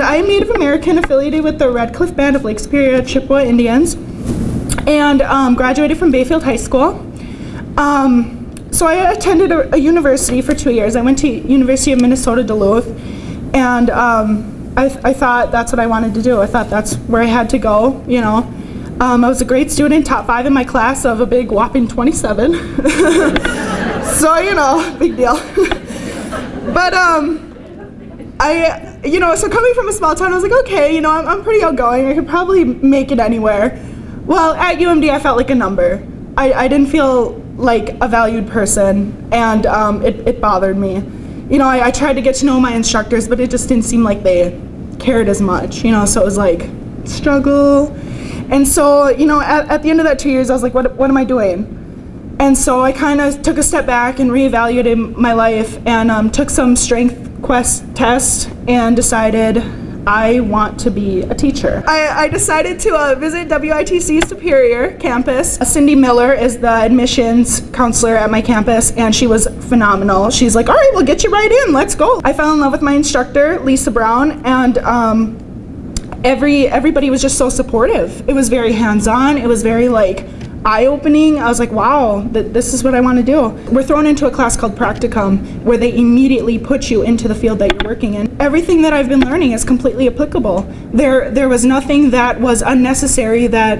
I'm Native American affiliated with the Red Cliff Band of Lake Superior Chippewa Indians and um, graduated from Bayfield High School. Um, so I attended a, a, university for two years. I went to University of Minnesota Duluth and um, I, I, thought that's what I wanted to do. I thought that's where I had to go, you know. Um, I was a great student, top five in my class of a big whopping 27. so, you know, big deal. but um, I, you know, so coming from a small town, I was like, okay, you know, I'm, I'm pretty outgoing. I could probably make it anywhere. Well, at UMD, I felt like a number. I, I didn't feel like a valued person, and um, it, it bothered me. You know, I, I tried to get to know my instructors, but it just didn't seem like they cared as much, you know, so it was like, struggle. And so, you know, at, at the end of that two years, I was like, what, what am I doing? And so I kind of took a step back and reevaluated my life and um, took some strength quest test and decided I want to be a teacher. I, I decided to uh, visit WITC Superior campus. Cindy Miller is the admissions counselor at my campus and she was phenomenal. She's like, all right, we'll get you right in, let's go. I fell in love with my instructor, Lisa Brown, and um, every everybody was just so supportive. It was very hands-on, it was very like, eye-opening. I was like, wow, th this is what I want to do. We're thrown into a class called practicum where they immediately put you into the field that you're working in. Everything that I've been learning is completely applicable. There, there was nothing that was unnecessary that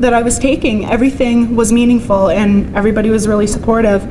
that I was taking. Everything was meaningful and everybody was really supportive.